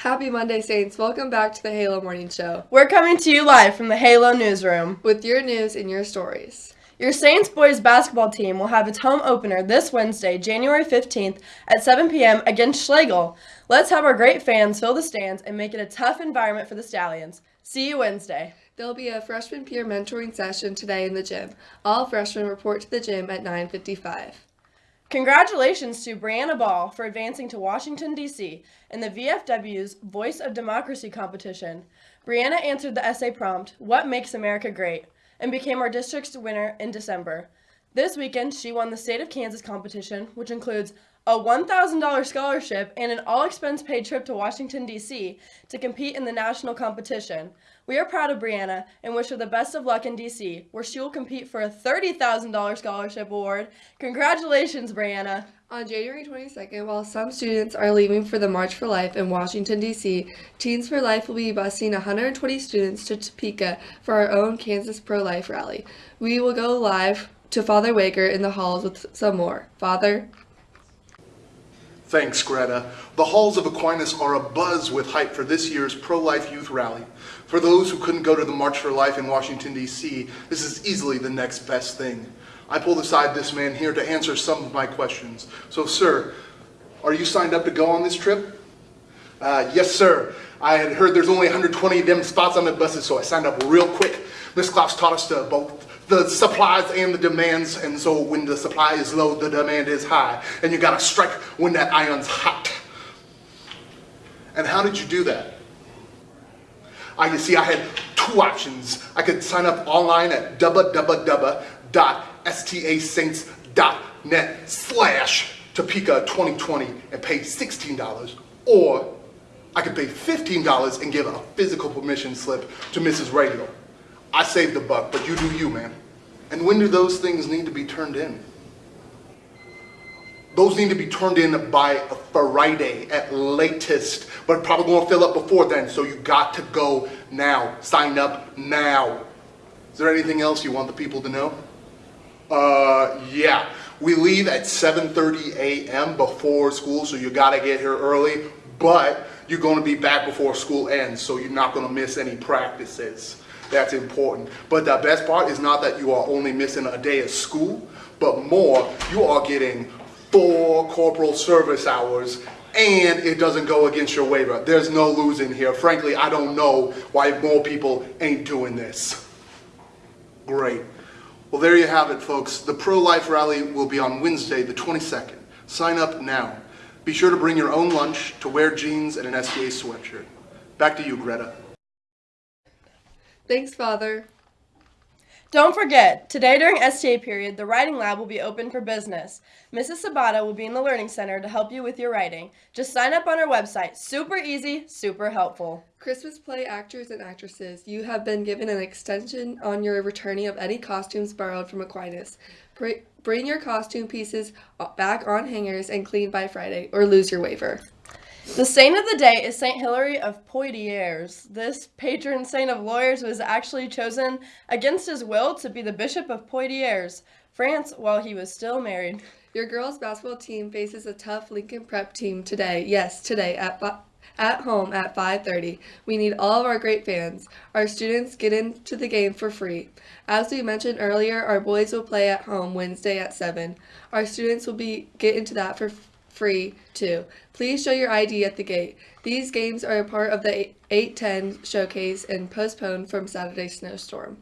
Happy Monday, Saints. Welcome back to the Halo Morning Show We're coming to you live from the Halo newsroom. with your news and your stories. Your Saints boys basketball team will have its home opener this Wednesday, January 15th at 7 p.m. against Schlagle. Let's have our great fans fill the stands and make it a tough environment for the Stallions. See you Wednesday. There'll be a freshman peer mentoring session today in the gym. All freshmen report to the gym at 9:55. Congratulations to Brianna Ball for advancing to Washington, D.C. in the VFW's Voice of Democracy competition. Brianna answered the essay prompt, What Makes America Great? and became our district's winner in December. This weekend, she won the State of Kansas competition, which includes a $1,000 scholarship and an all expense paid trip to Washington, D.C. to compete in the national competition. We are proud of Brianna and wish her the best of luck in D.C., where she will compete for a $30,000 scholarship award. Congratulations, Brianna! On January 22nd, while some students are leaving for the March for Life in Washington, D.C., Teens for Life will be busing 120 students to Topeka for our own Kansas Pro Life rally. We will go live to Father Wager in the halls with some more. Father? Thanks, Greta. The halls of Aquinas are abuzz with hype for this year's pro-life youth rally. For those who couldn't go to the March for Life in Washington, D.C., this is easily the next best thing. I pulled aside this man here to answer some of my questions. So, sir, are you signed up to go on this trip? Uh, yes, sir. I had heard there's only 120 of them spots on the buses, so I signed up real quick. Miss Klaus taught us to both the supplies and the demands, and so when the supply is low, the demand is high. And you gotta strike when that iron's hot. And how did you do that? I, you see, I had two options. I could sign up online at www.stasaints.net slash Topeka 2020 and pay $16, or I could pay $15 and give a physical permission slip to Mrs. Radio. I saved the buck, but you do you, man. And when do those things need to be turned in? Those need to be turned in by Friday at latest, but probably gonna fill up before then, so you got to go now. Sign up now. Is there anything else you want the people to know? Uh, yeah. We leave at 7.30 a.m. before school, so you gotta get here early, but you're gonna be back before school ends, so you're not gonna miss any practices. That's important. But the best part is not that you are only missing a day of school, but more, you are getting four corporal service hours and it doesn't go against your waiver. There's no losing here. Frankly, I don't know why more people ain't doing this. Great. Well, there you have it, folks. The pro-life rally will be on Wednesday, the 22nd. Sign up now. Be sure to bring your own lunch to wear jeans and an STA sweatshirt. Back to you, Greta. Thanks, Father. Don't forget, today during STA period, the writing lab will be open for business. Mrs. Sabata will be in the Learning Center to help you with your writing. Just sign up on our website. Super easy, super helpful. Christmas play actors and actresses, you have been given an extension on your returning of any costumes borrowed from Aquinas. Br- Bring your costume pieces back on hangers and clean by Friday, or lose your waiver. The saint of the day is Saint Hilary of Poitiers. This patron saint of lawyers was actually chosen against his will to be the bishop of Poitiers, France, while he was still married. Your girls basketball team faces a tough Lincoln Prep team today. Yes, today at at home at 5:30. We need all of our great fans. Our students get into the game for free. As we mentioned earlier, our boys will play at home Wednesday at 7. Our students will be get into that for free too. Please show your ID at the gate. These games are a part of the 810 showcase and postponed from Saturday's snowstorm.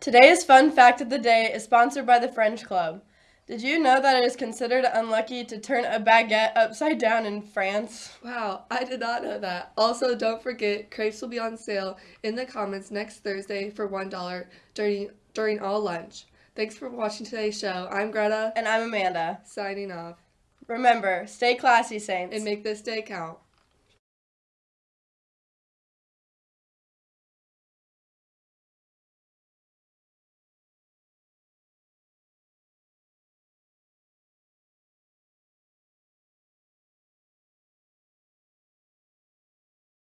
Today's fun fact of the day is sponsored by the French Club. Did you know that it is considered unlucky to turn a baguette upside down in France? Wow, I did not know that. Also, don't forget, crepes will be on sale in the comments next Thursday for $1 during, during all lunch. Thanks for watching today's show. I'm Greta, And I'm Amanda. signing off. Remember, stay classy, Saints. And make this day count.